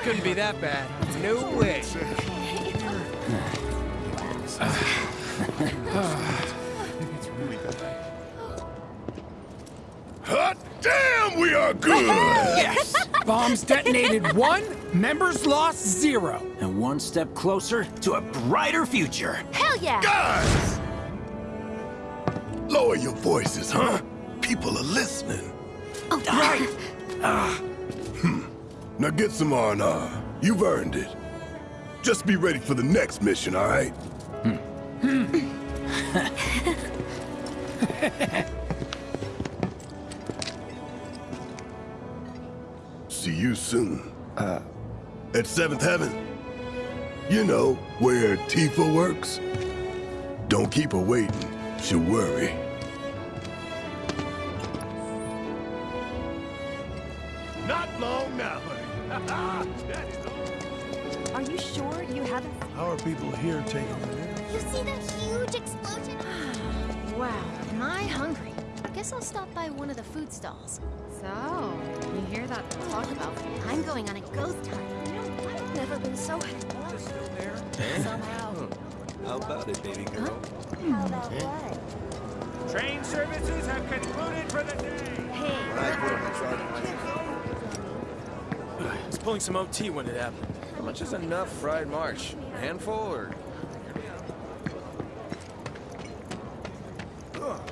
it couldn't be that bad. No way. Hot damn, we are good! Yes! Bombs detonated one, members lost zero. And one step closer to a brighter future. Hell yeah. Guys! Lower your voices, huh? People are listening. Oh, right. Now get some R&R. You've earned it. Just be ready for the next mission, all right? See you soon. Uh, at Seventh Heaven. You know, where Tifa works. Don't keep her waiting. She'll worry. People here taking it in? You see that huge explosion? Wow, am I hungry? I Guess I'll stop by one of the food stalls. So, you hear that talk about? I'm going on a ghost hunt. You know, I've never been so happy. still there? somehow. How about it, baby girl? How about hmm. what? Train services have concluded for the day. I was pulling some OT when it happened. How much is enough fried march? A handful or?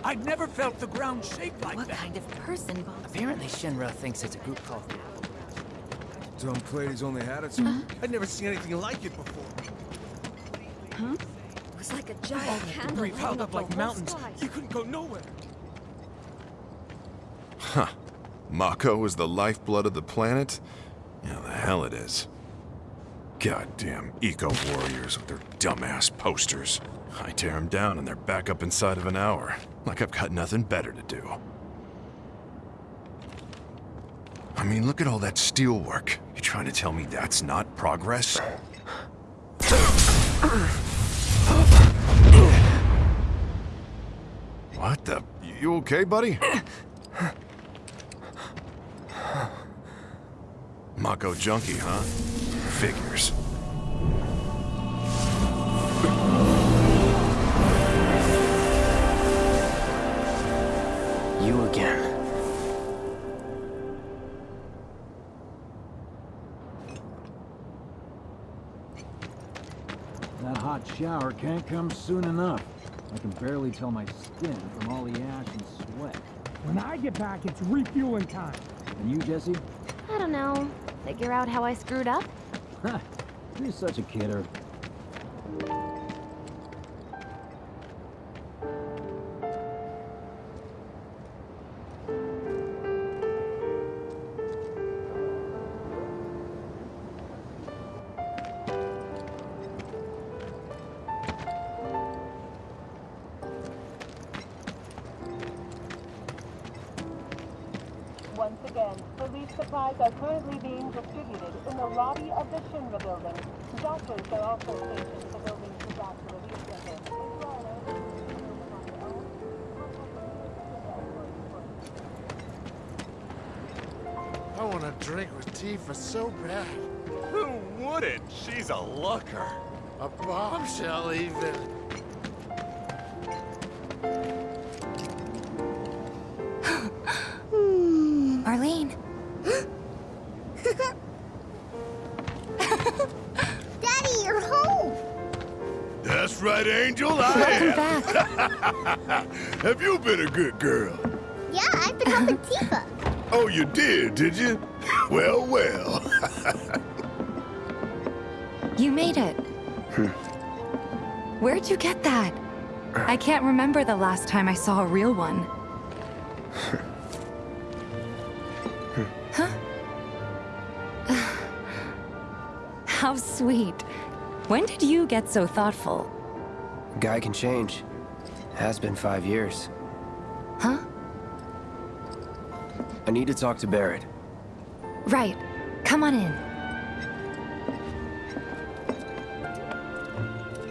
I've never felt the ground shake like What that. What kind of person bombs? Apparently Shinra thinks it's a group called Tom Plady's only had it, so I'd never seen anything like it before. Huh? It was like a giant oh, candle Debris piled laying up like mountains. sky. You couldn't go nowhere. Huh. Mako is the lifeblood of the planet? Yeah, the hell it is. Goddamn eco-warriors with their dumbass posters. I tear them down and they're back up inside of an hour. Like I've got nothing better to do. I mean, look at all that steelwork. You trying to tell me that's not progress? What the? You okay, buddy? Mako junkie, huh? Figures. you again. That hot shower can't come soon enough. I can barely tell my skin from all the ash and sweat. When I get back, it's refueling time. And you, Jessie? I don't know. Figure out how I screwed up? You're such a kidder. Right, Angel, I Welcome am. back. Have you been a good girl? Yeah, I've been helping Tifa. Oh, you did, did you? Well, well. You made it. Where'd you get that? I can't remember the last time I saw a real one. huh? How sweet. When did you get so thoughtful? Guy can change. Has been five years. Huh? I need to talk to Barret. Right. Come on in.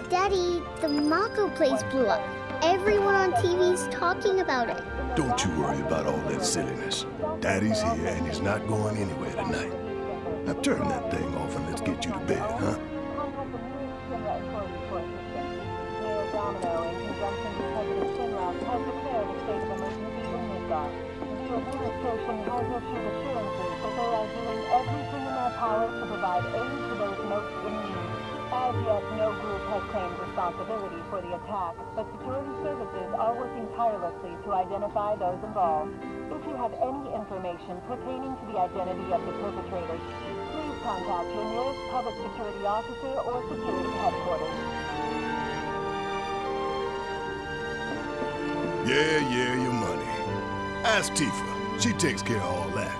Daddy, the Mako place blew up. Everyone on TV's talking about it. Don't you worry about all that silliness. Daddy's here and he's not going anywhere tonight. Now turn that thing off and let's get you to bed, huh? For attack, but security services are working tirelessly to identify those involved. If you have any information pertaining to the identity of the perpetrators, please contact your nearest public security officer or security headquarters. Yeah, yeah, your money. Ask Tifa. She takes care of all that.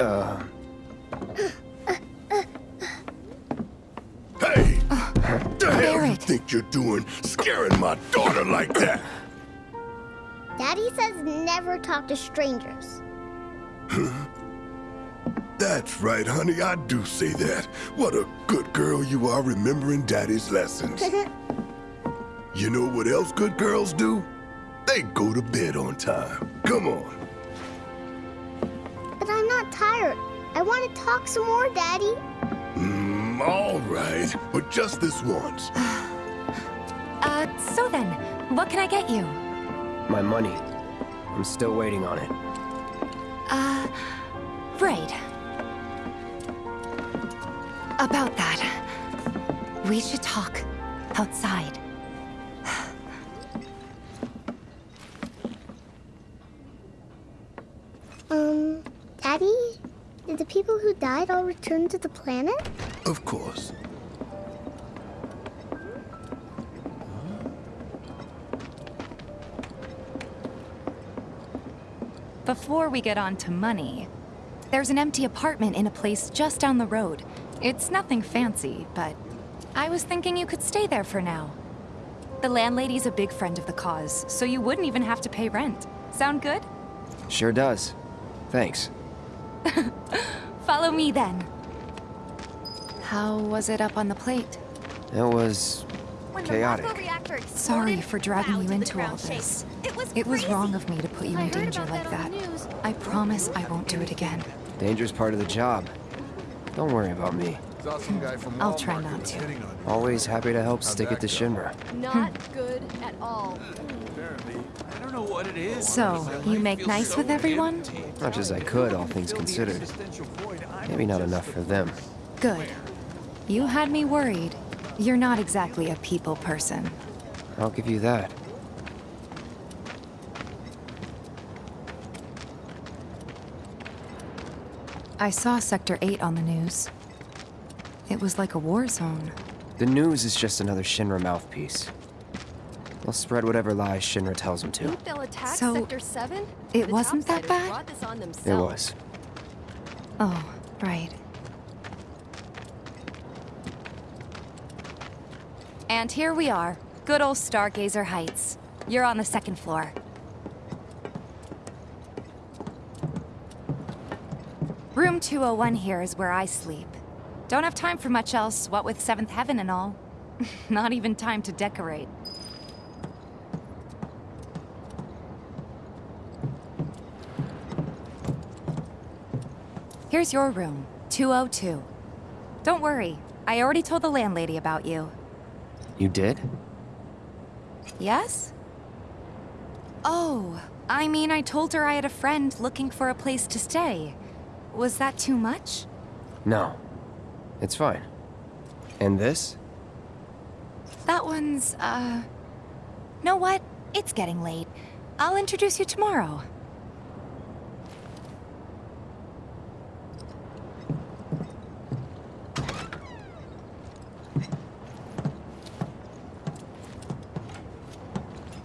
Uh, never talk to strangers. That's right, honey. I do say that. What a good girl you are remembering Daddy's lessons. you know what else good girls do? They go to bed on time. Come on. But I'm not tired. I want to talk some more, Daddy. Mm, all right. But just this once. Uh, so then, what can I get you? my money. I'm still waiting on it. Uh, right. About that. We should talk outside. Um, Daddy? Did the people who died all return to the planet? Of course. Before we get on to money, there's an empty apartment in a place just down the road. It's nothing fancy, but I was thinking you could stay there for now. The landlady's a big friend of the cause, so you wouldn't even have to pay rent. Sound good? Sure does. Thanks. Follow me then. How was it up on the plate? It was chaotic. Sorry for dragging you into all this. It was, wrong of me to put you in danger like that. I promise I won't do it again. Danger's part of the job. Don't worry about me. I'll try not to. Always happy to help stick it to Shinra. Not hmm. good at all. I don't know what it is. So, you make nice with everyone? Much as I could, all things considered. Maybe not enough for them. Good. You had me worried. You're not exactly a people person. I'll give you that. I saw Sector 8 on the news. It was like a war zone. The news is just another Shinra mouthpiece. They'll spread whatever lies Shinra tells them to. Think they'll attack So, Sector 7? it The wasn't that bad? this on It was. Oh, right. And here we are. Good old Stargazer Heights. You're on the second floor. Room 201 here is where I sleep. Don't have time for much else, what with Seventh Heaven and all. Not even time to decorate. Here's your room, 202. Don't worry, I already told the landlady about you. You did? Yes? Oh, I mean, I told her I had a friend looking for a place to stay. Was that too much? No. It's fine. And this? That one's, uh... Know what? It's getting late. I'll introduce you tomorrow.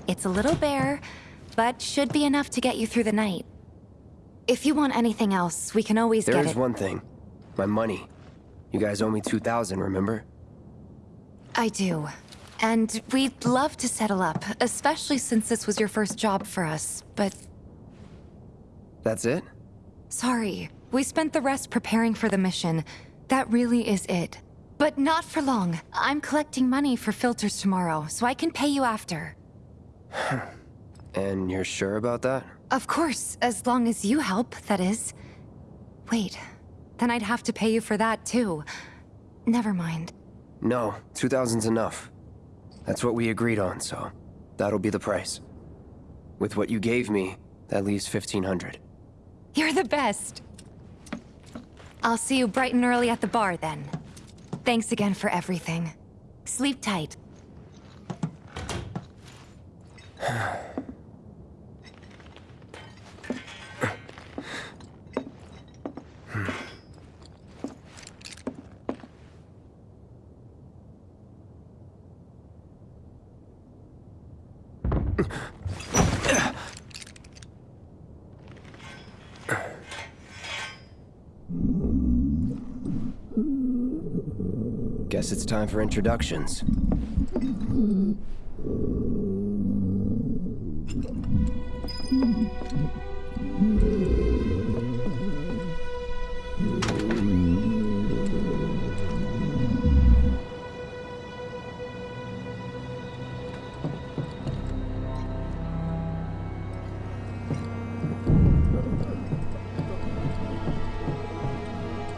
It's a little bare, but should be enough to get you through the night. If you want anything else, we can always get There's it. one thing. My money. You guys owe me 2,000, remember? I do. And we'd love to settle up, especially since this was your first job for us, but That's it? sorry. We spent the rest preparing for the mission. That really is it. But not for long. I'm collecting money for filters tomorrow, so I can pay you after. And you're sure about that? Of course, as long as you help, that is. Wait, then I'd have to pay you for that too. Never mind. No, 2000's enough. That's what we agreed on, so that'll be the price. With what you gave me, that leaves 1500. You're the best. I'll see you bright and early at the bar then. Thanks again for everything. Sleep tight. Guess it's time for introductions.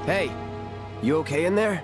Hey, you okay in there?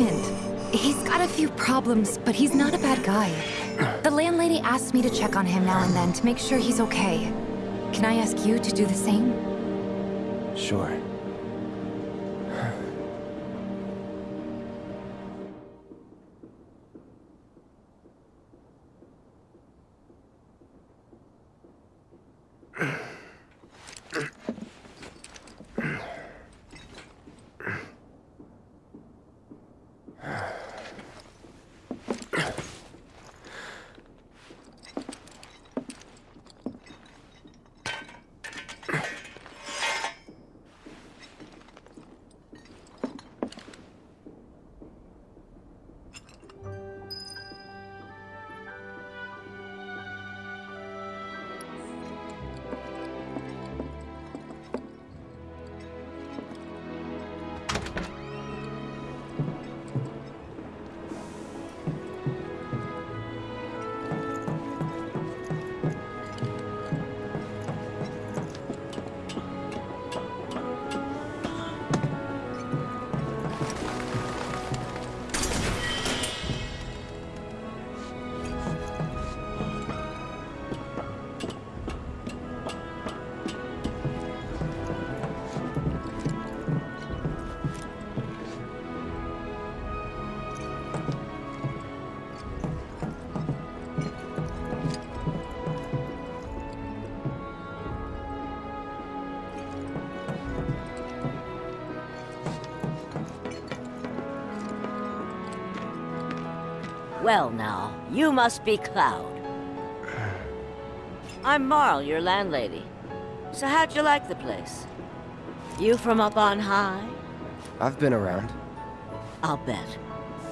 Apartment. He's got a few problems, but he's not a bad guy. The landlady asked me to check on him now and then to make sure he's okay. Can I ask you to do the same? Sure. Well now, you must be Cloud. I'm Marle, your landlady. So how'd you like the place? You from up on high? I've been around. I'll bet.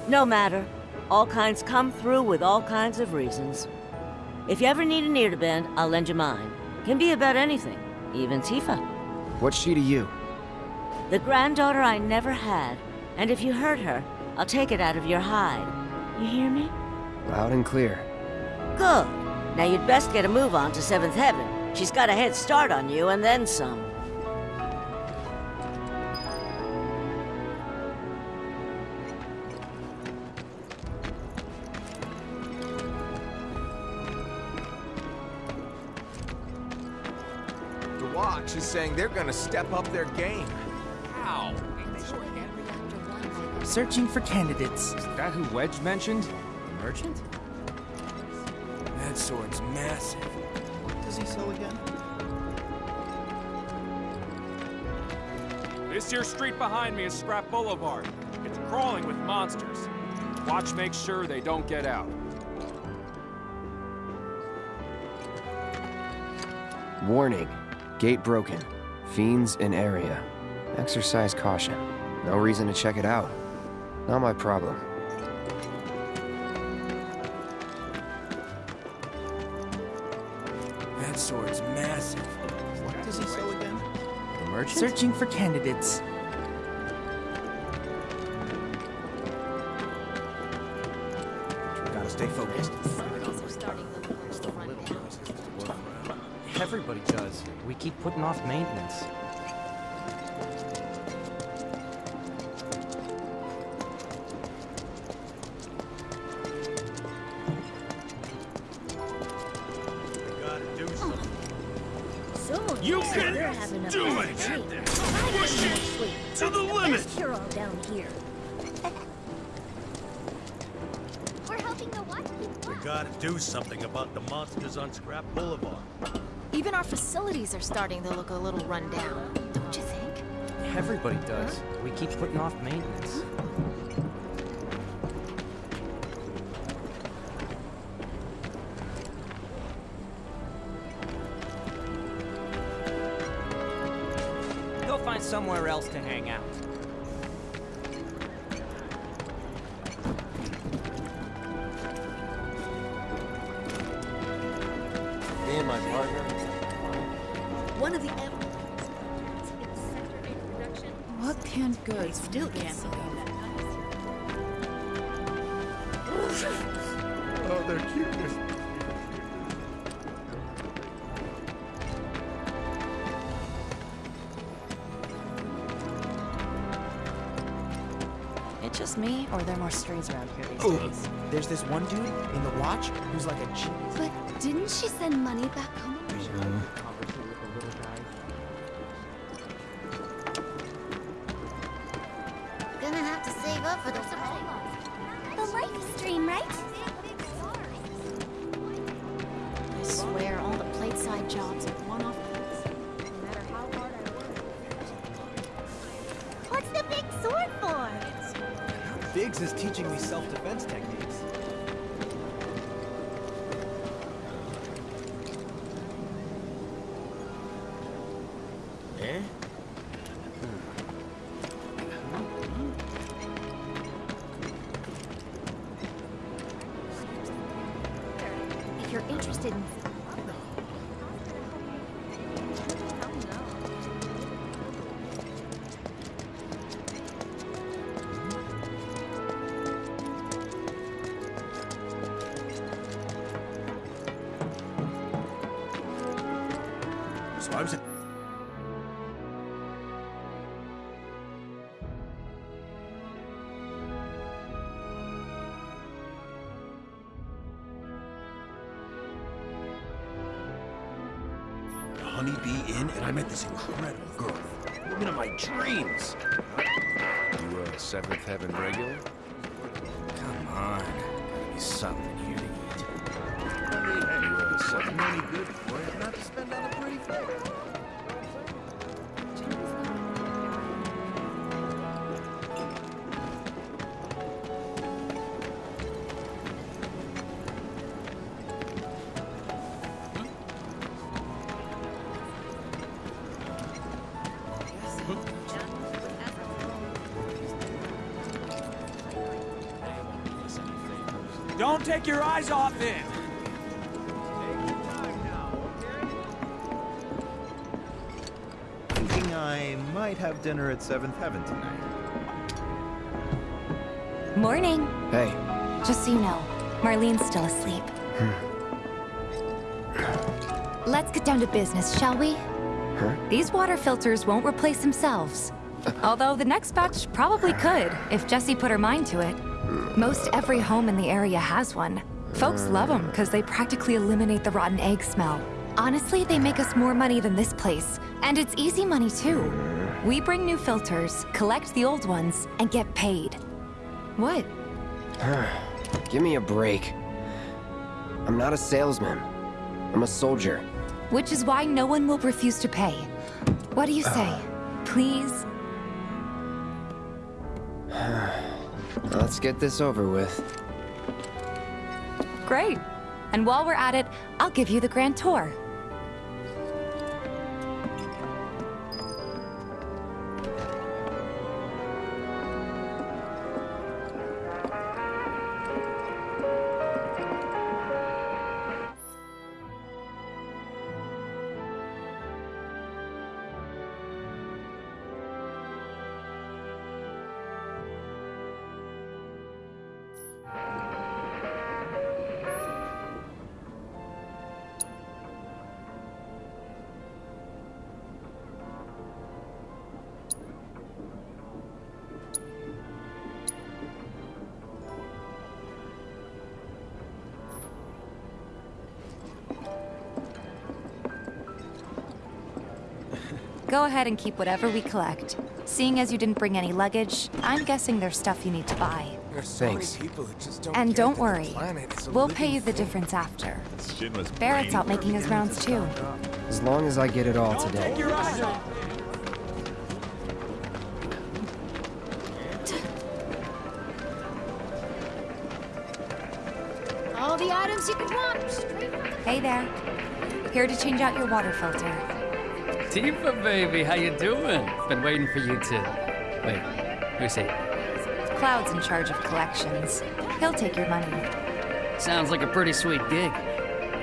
No matter. All kinds come through with all kinds of reasons. If you ever need an ear to bend, I'll lend you mine. Can be about anything, even Tifa. What's she to you? The granddaughter I never had, and if you hurt her, I'll take it out of your hide. You hear me? Loud and clear. Good. Now you'd best get a move on to Seventh Heaven. She's got a head start on you and then some. The Watch is saying they're gonna step up their game. Searching for candidates. Is that who Wedge mentioned? The merchant? That sword's massive. What does he sell again? This here street behind me is Scrap Boulevard. It's crawling with monsters. Watch make sure they don't get out. Warning. Gate broken. Fiends in area. Exercise caution. No reason to check it out. Not my problem. That sword's massive. What does he sell again? The merchant? Searching for candidates. Gotta stay focused. Everybody does. We keep putting off maintenance. Gotta do something about the monsters on Scrap Boulevard. Even our facilities are starting to look a little run down, don't you think? Everybody does. We keep putting off maintenance. Hmm. 来 I met this incredible girl. Woman of my dreams. You a Seventh Heaven regular? Come on. Gotta be something here to eat. You a Seventh Any good for you not to spend on a pretty face. Don't take your eyes off it! Thinking I might have dinner at Seventh Heaven tonight. Morning. Hey. Just so you know, Marlene's still asleep. Hmm. Let's get down to business, shall we? Huh? These water filters won't replace themselves. Although the next batch probably could, if Jessie put her mind to it. Most every home in the area has one. Folks love them because they practically eliminate the rotten egg smell. Honestly, they make us more money than this place. And it's easy money, too. We bring new filters, collect the old ones, and get paid. What? Ah, give me a break. I'm not a salesman. I'm a soldier. Which is why no one will refuse to pay. What do you say? Ah. Please? Let's get this over with. Great. And while we're at it, I'll give you the grand tour. Go ahead and keep whatever we collect. Seeing as you didn't bring any luggage, I'm guessing there's stuff you need to buy. There's so Thanks. many people that just don't And don't worry, planet is a we'll pay you the thing. difference after. Barret's out making his rounds too. As long as I get it all today. All the items you could want. Straight from the Hey there. Here to change out your water filter. Tifa, baby, how you doing? Been waiting for you to... Wait, who's he? Cloud's in charge of collections. He'll take your money. Sounds like a pretty sweet gig.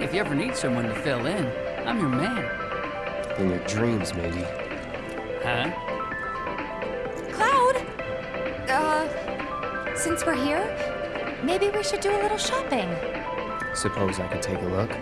If you ever need someone to fill in, I'm your man. In your dreams, maybe. Huh? Cloud! Uh, since we're here, maybe we should do a little shopping. Suppose I could take a look.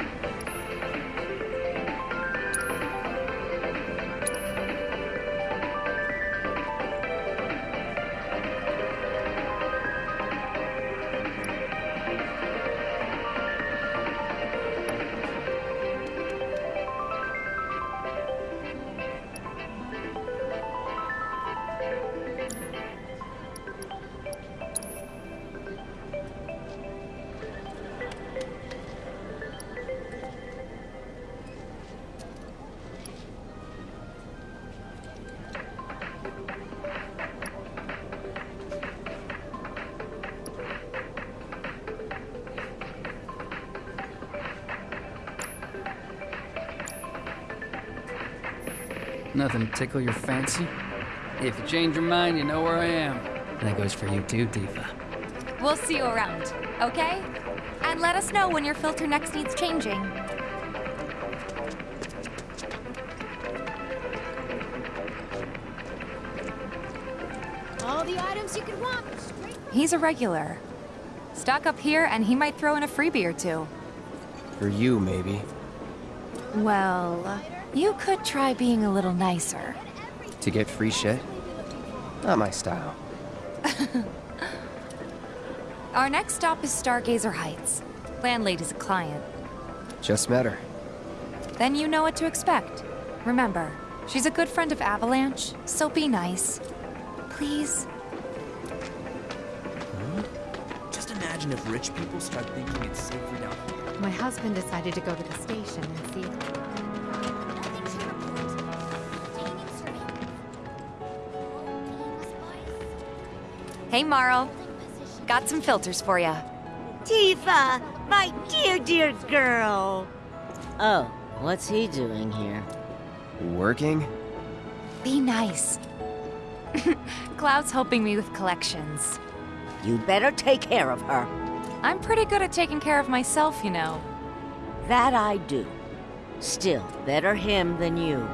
Nothing to tickle your fancy? If you change your mind, you know where I am. And that goes for you too, Tifa. We'll see you around, okay? And let us know when your filter next needs changing. All the items you could want. He's a regular. Stock up here and he might throw in a freebie or two. For you, maybe. Well, you could try being a little nicer. To get free shit? Not my style. Our next stop is Stargazer Heights. Landlady's a client. Just met her. Then you know what to expect. Remember, she's a good friend of Avalanche, so be nice. Please? Just imagine if rich people start thinking it's safer down here. My husband decided to go to the station and see Hey, Marle. Got some filters for ya. Tifa, my dear, dear girl. Oh, what's he doing here? Working? Be nice. Cloud's helping me with collections. You better take care of her. I'm pretty good at taking care of myself, you know. That I do. Still, better him than you.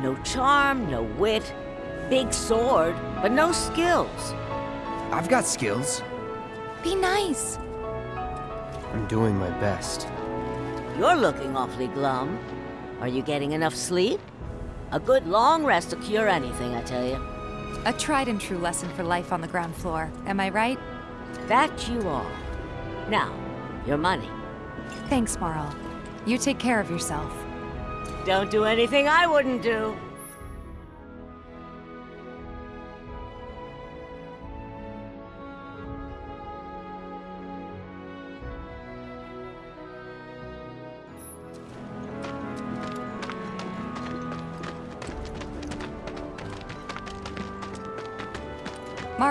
No charm, no wit. Big sword, but no skills. I've got skills. Be nice. I'm doing my best. You're looking awfully glum. Are you getting enough sleep? A good long rest will cure anything, I tell you. A tried and true lesson for life on the ground floor. Am I right? That you are. Now, your money. Thanks, Marle. You take care of yourself. Don't do anything I wouldn't do.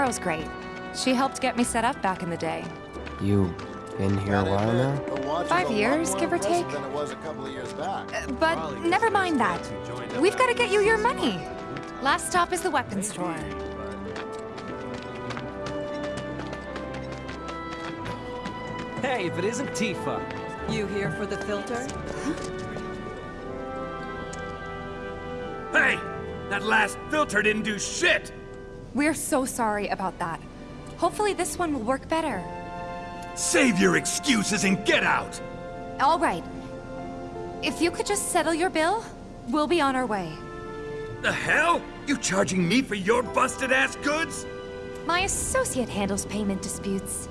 Marle's great. She helped get me set up back in the day. You been here a while now? Five years, give or take. Than it was a couple of years back. Uh, but never mind that. We've got to get you your money. Last stop is the weapons store. Hey, if it isn't Tifa. You here for the filter? Hey! That last filter didn't do shit! We're so sorry about that. Hopefully this one will work better. Save your excuses and get out! All right. If you could just settle your bill, we'll be on our way. The hell? You charging me for your busted-ass goods? My associate handles payment disputes.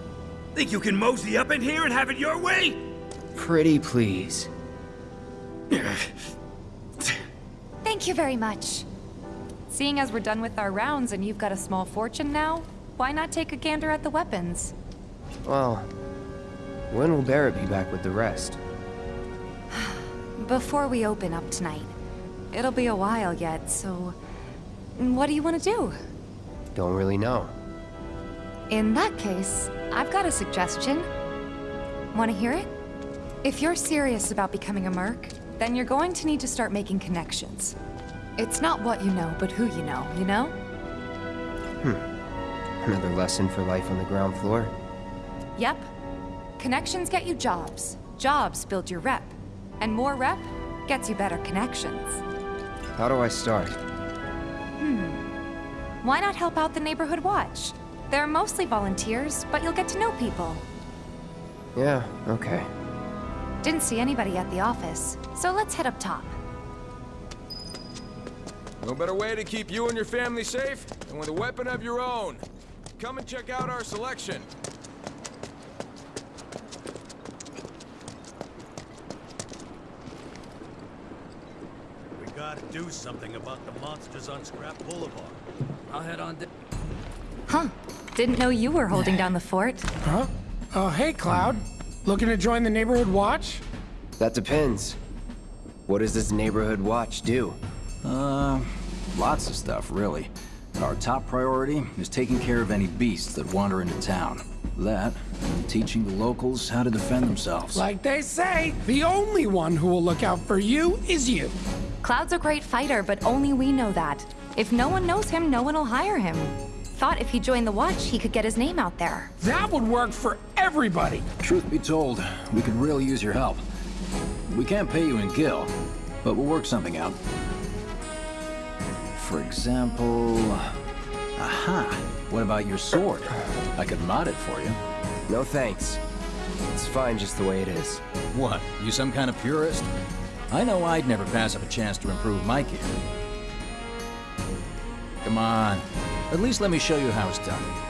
Think you can mosey up in here and have it your way? Pretty please. Thank you very much. Seeing as we're done with our rounds and you've got a small fortune now, why not take a gander at the weapons? Well, when will Barret be back with the rest? Before we open up tonight. It'll be a while yet, so... What do you want to do? Don't really know. In that case, I've got a suggestion. Want to hear it? If you're serious about becoming a merc, then you're going to need to start making connections. It's not what you know, but who you know, you know? Hmm. Another lesson for life on the ground floor. Yep. Connections get you jobs. Jobs build your rep. And more rep gets you better connections. How do I start? Hmm. Why not help out the Neighborhood Watch? They're mostly volunteers, but you'll get to know people. Yeah, okay. Didn't see anybody at the office, so let's head up top. No better way to keep you and your family safe than with a weapon of your own. Come and check out our selection. We gotta do something about the monsters on Scrap Boulevard. I'll head on down. Huh. Didn't know you were holding down the fort. Huh? Oh, hey, Cloud. Looking to join the Neighborhood Watch? That depends. What does this neighborhood watch do? Uh, lots of stuff, really. Our top priority is taking care of any beasts that wander into town. That, and teaching the locals how to defend themselves. Like they say, the only one who will look out for you is you. Cloud's a great fighter, but only we know that. If no one knows him, no one will hire him. Thought if he joined the Watch, he could get his name out there. That would work for everybody. Truth be told, we could really use your help. We can't pay you in gil, but we'll work something out. For example... Aha! What about your sword? I could mod it for you. No thanks. It's fine just the way it is. What, you some kind of purist? I know I'd never pass up a chance to improve my gear. Come on. At least let me show you how it's done.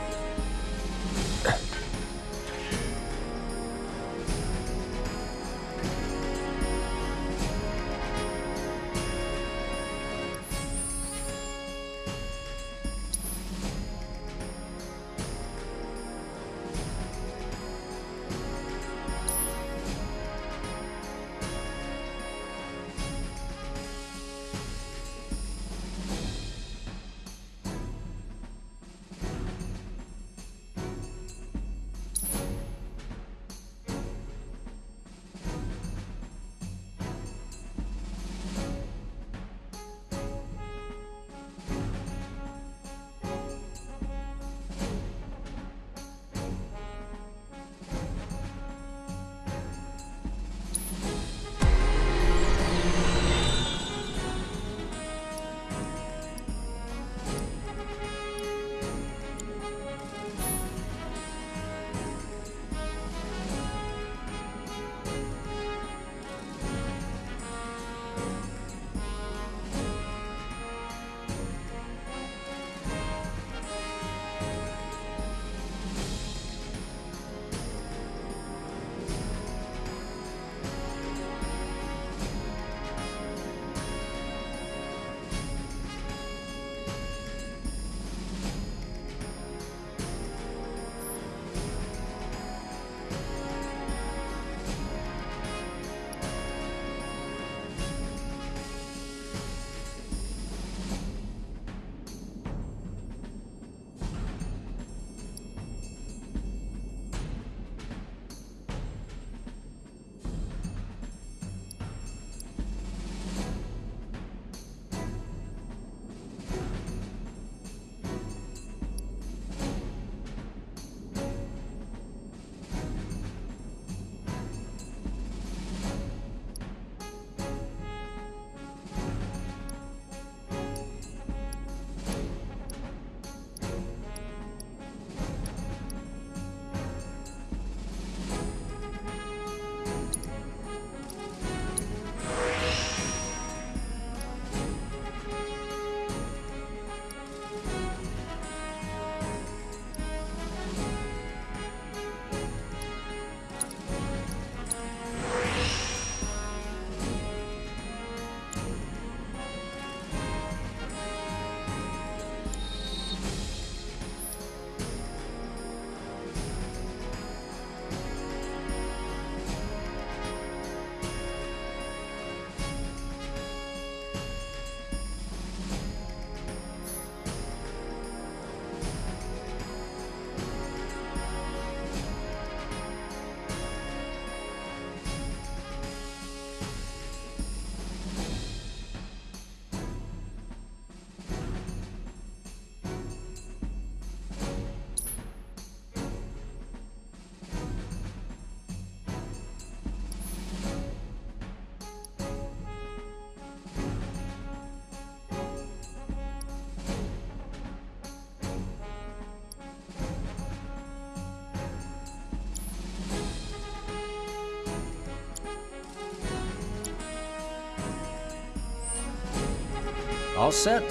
All set?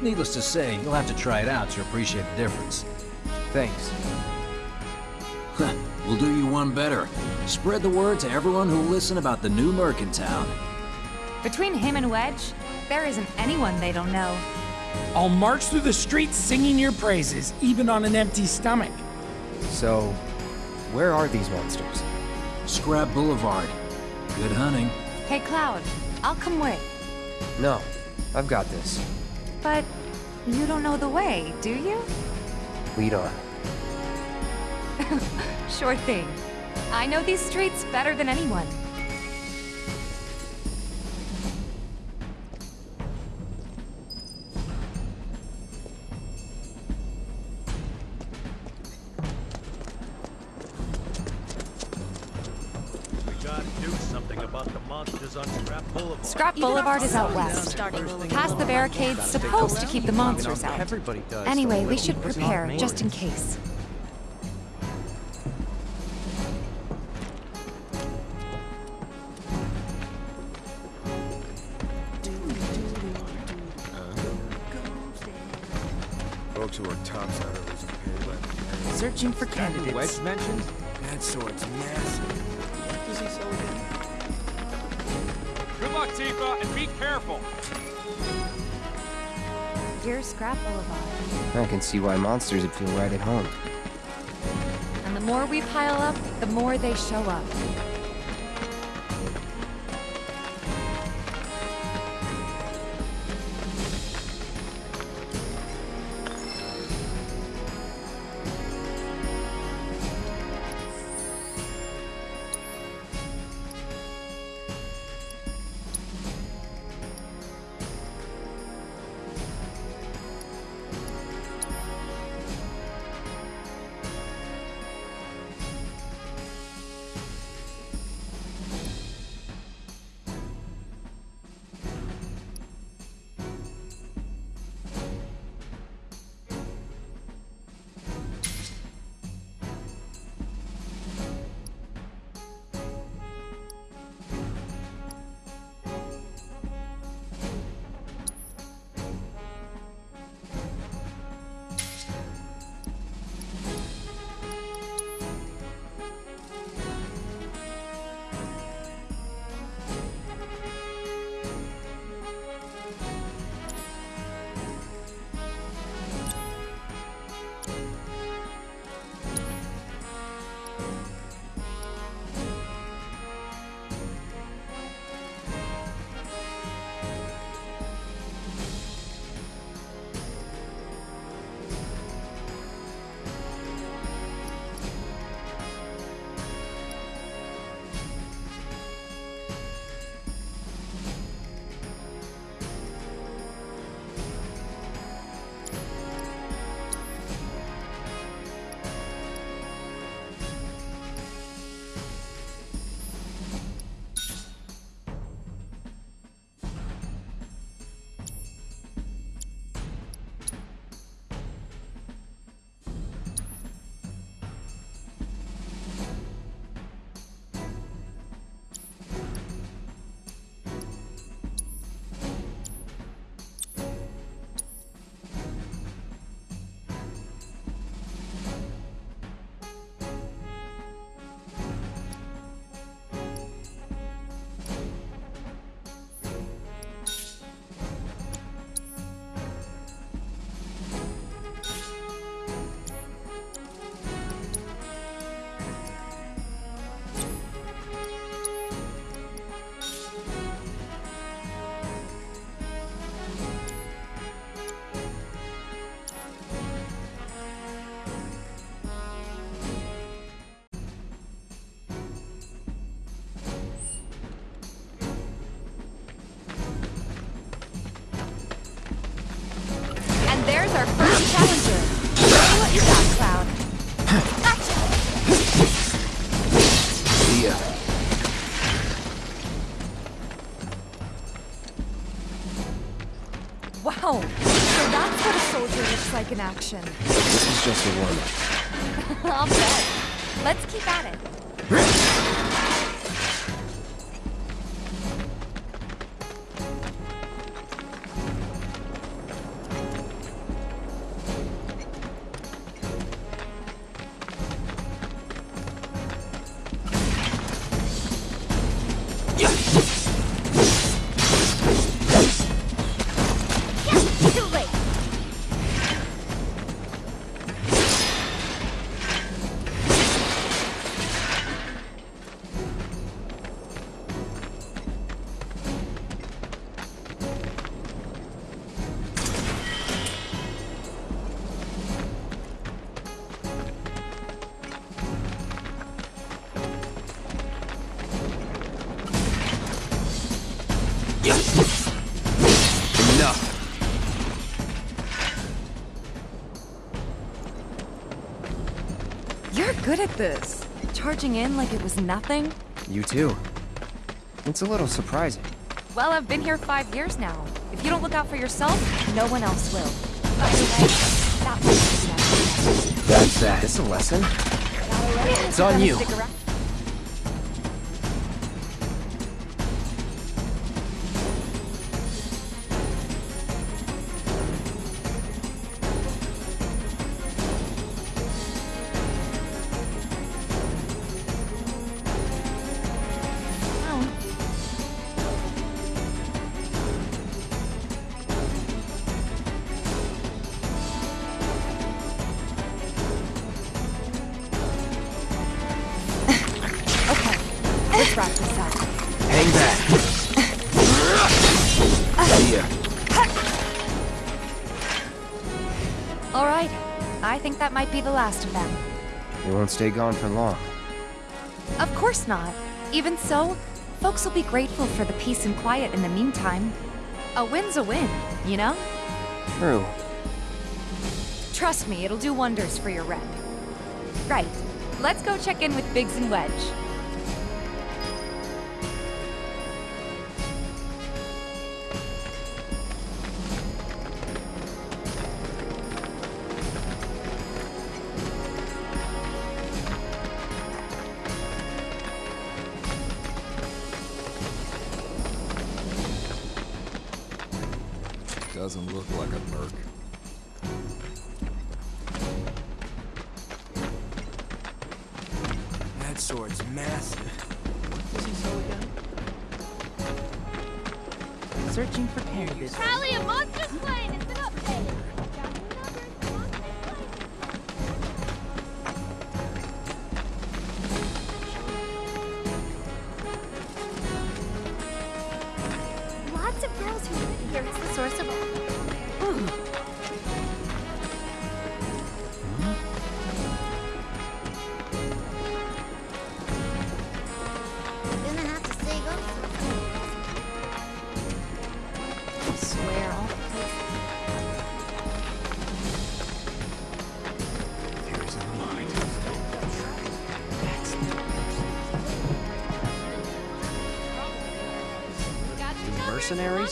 Needless to say, you'll have to try it out to appreciate the difference. Thanks. we'll do you one better. Spread the word to everyone who'll listen about the new Mercantown. Between him and Wedge, there isn't anyone they don't know. I'll march through the streets singing your praises, even on an empty stomach. So, where are these monsters? Scrap Boulevard. Good hunting. Hey, Cloud, I'll come with. No, I've got this. But you don't know the way, do you? Lead on. sure thing. I know these streets better than anyone. Scrap Boulevard. Is out west. Past the barricades supposed to keep the monsters out. Anyway, we should prepare, just in case. Folks who are tops out of losing. Searching for candidates. Wedge mentioned? That sword's massive. What does he sell again? Good luck, Tifa, and be careful. Here's Scrap Boulevard. I can see why monsters would feel right at home. And the more we pile up, the more they show up. This is just a warm-up. I'll bet. Let's keep at it. At this. Charging in like it was nothing. You too. It's a little surprising. Well, I've been here five years now. If you don't look out for yourself, no one else will. That's that. It's a lesson. It's on you. Be the last of them. You won't stay gone for long. Of course not. Even so, folks will be grateful for the peace and quiet in the meantime. A win's a win, you know? True. Trust me, it'll do wonders for your rep. Right, let's go check in with Biggs and Wedge. Sword's massive. What does he sell again? Searching for cannabis. Charlie, a monster slain! It's an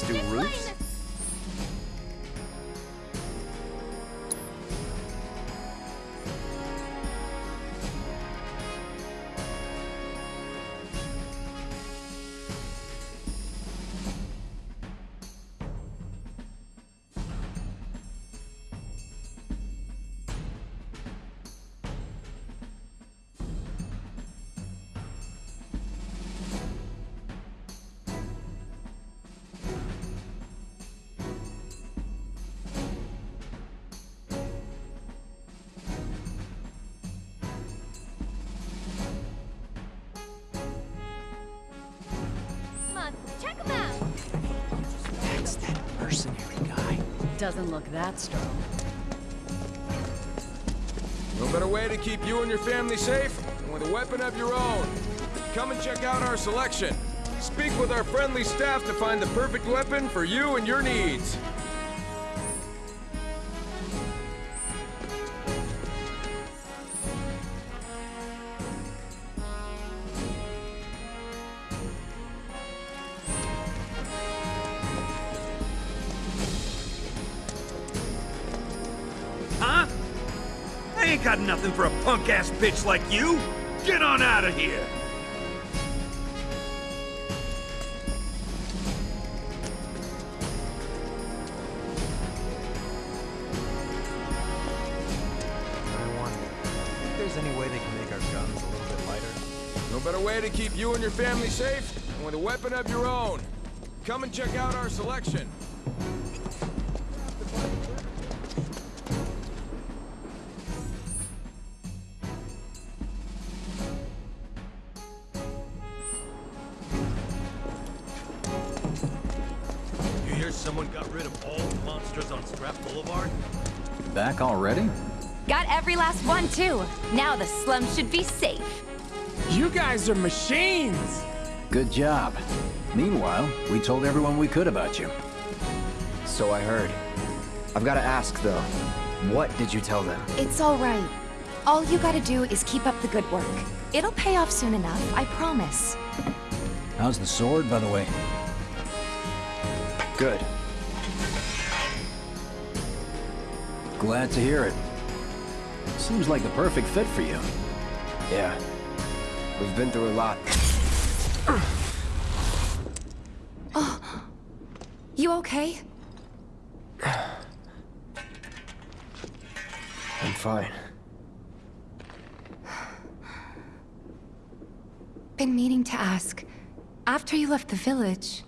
Do mercenary guy. Doesn't look that strong. No better way to keep you and your family safe than with a weapon of your own. Come and check out our selection. Speak with our friendly staff to find the perfect weapon for you and your needs. For a punk-ass bitch like you! Get on out of here! I wonder if there's any way they can make our guns a little bit lighter. No better way to keep you and your family safe than with a weapon of your own. Come and check out our selection. Now the slums should be safe. You guys are machines! Good job. Meanwhile, we told everyone we could about you. So I heard. I've got to ask, though. What did you tell them? It's all right. All you gotta do is keep up the good work. It'll pay off soon enough, I promise. How's the sword, by the way? Good. Glad to hear it. Seems like the perfect fit for you. Yeah. We've been through a lot. Oh. You okay? I'm fine. Been meaning to ask. After you left the village,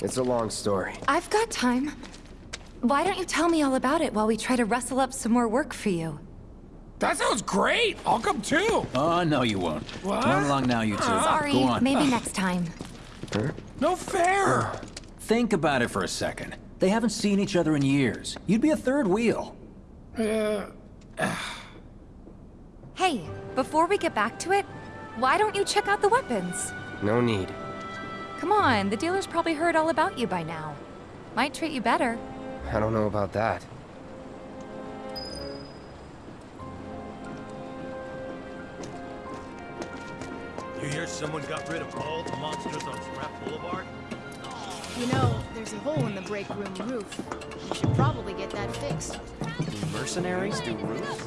It's a long story. I've got time. Why don't you tell me all about it while we try to rustle up some more work for you? That sounds great. I'll come too. Oh, no you won't. What? Run along now, you two. Ah. Sorry, Go on. maybe ah. next time. No fair. Think about it for a second. They haven't seen each other in years. You'd be a third wheel. Uh, Hey, before we get back to it, why don't you check out the weapons? No need. Come on, the dealer's probably heard all about you by now. Might treat you better. I don't know about that. You hear someone got rid of all the monsters on Scrap Boulevard? You know, there's a hole in the break room roof. You should probably get that fixed. Do mercenaries do roofs?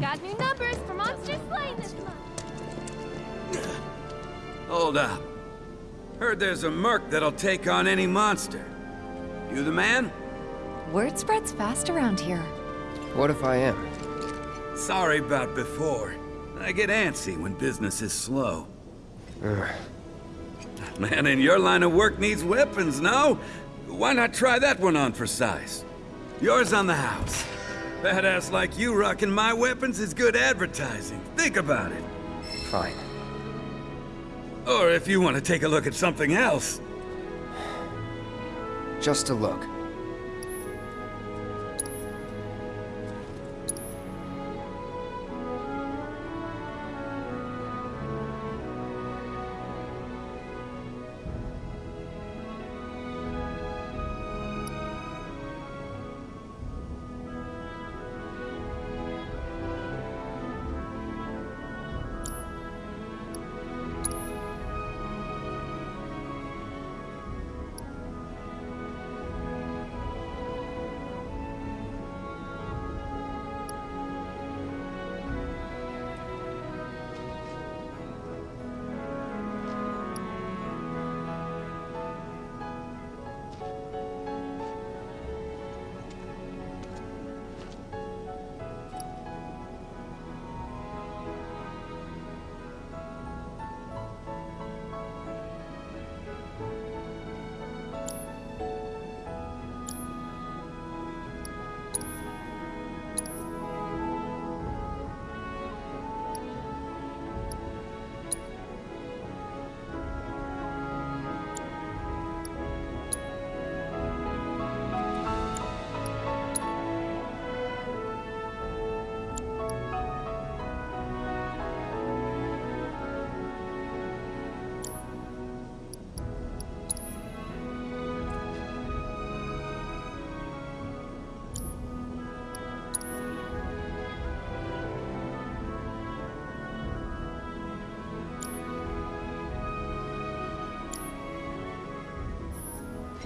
Got new numbers for Monster Slaying this month. Hold up. Heard there's a merc that'll take on any monster. You the man? Word spreads fast around here. What if I am? Sorry about before. I get antsy when business is slow. Ugh. Man in your line of work needs weapons, no? Why not try that one on for size? Yours on the house. Badass like you rocking my weapons is good advertising. Think about it. Fine. Or if you want to take a look at something else. Just a look.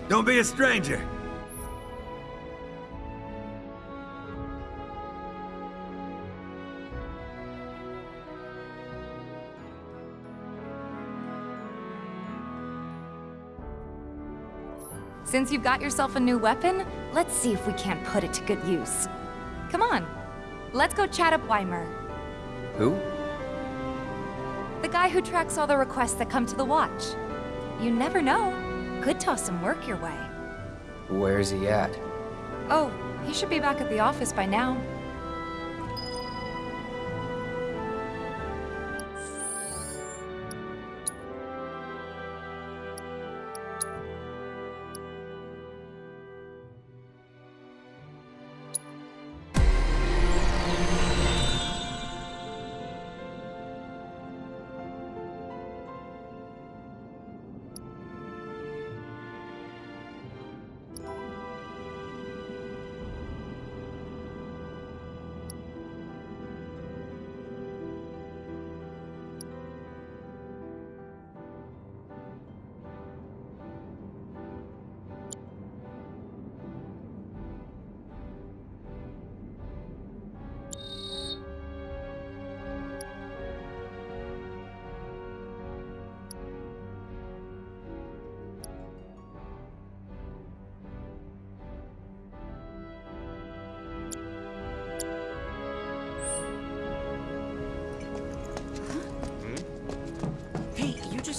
Don't be a stranger. Since you've got yourself a new weapon, let's see if we can't put it to good use. Come on, let's go chat up Wymer. Who? The guy who tracks all the requests that come to the watch. You never know. Could toss some work your way. Where's he at? Oh, he should be back at the office by now.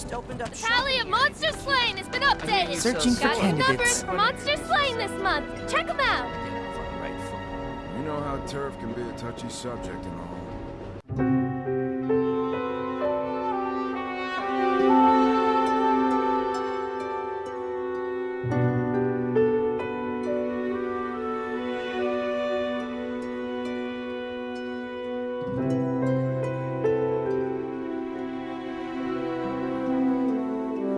Just opened up Tally of monster slain has been updated. Searching for Got numbers candidates. for monster slain this month. Check them out. You know how turf can be a touchy subject and all.